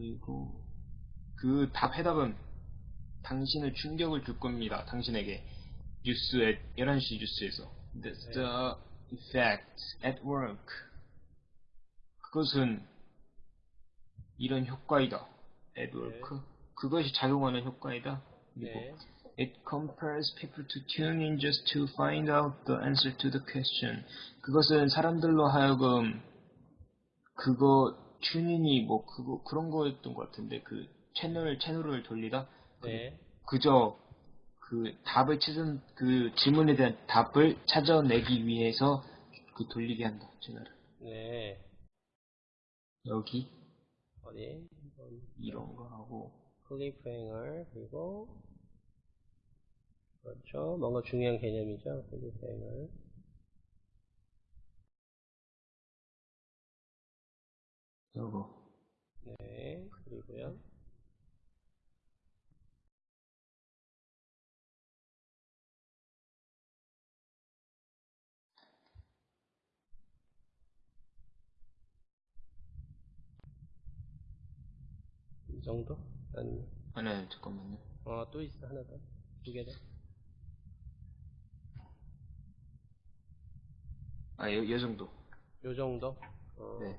그리고 그 답 해답은 당신을 충격을 줄 겁니다. 당신에게 뉴스에 11시 뉴스에서 the, the effect at work 그것은 이런 효과이다. at work 그것이 작용하는 효과이다. 그리고 네. It compels people to tune in just to find out the answer to the question. 그것은 사람들로 하여금 그거 튜닝이 뭐 그거 그런 거였던 것 같은데 그 채널 채널을 돌리다 네. 그저 그 답을 찾은 그 질문에 대한 답을 찾아내기 위해서 그 돌리게 한다 채널을 네. 여기 어디? 이런 거 하고 클리프행을 그리고 그렇죠. 뭔가 중요한 개념이죠. 클리프행을. 요거 네. 그리고요. 이 정도? 아니면 아니 아니 잠깐만요 어, 또 있어. 하나 더. 두 개 더. 아 요 요 정도 요 정도? 어, 네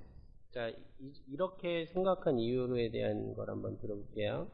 자, 이, 이렇게 생각한 이유에 대한 걸 한번 들어볼게요.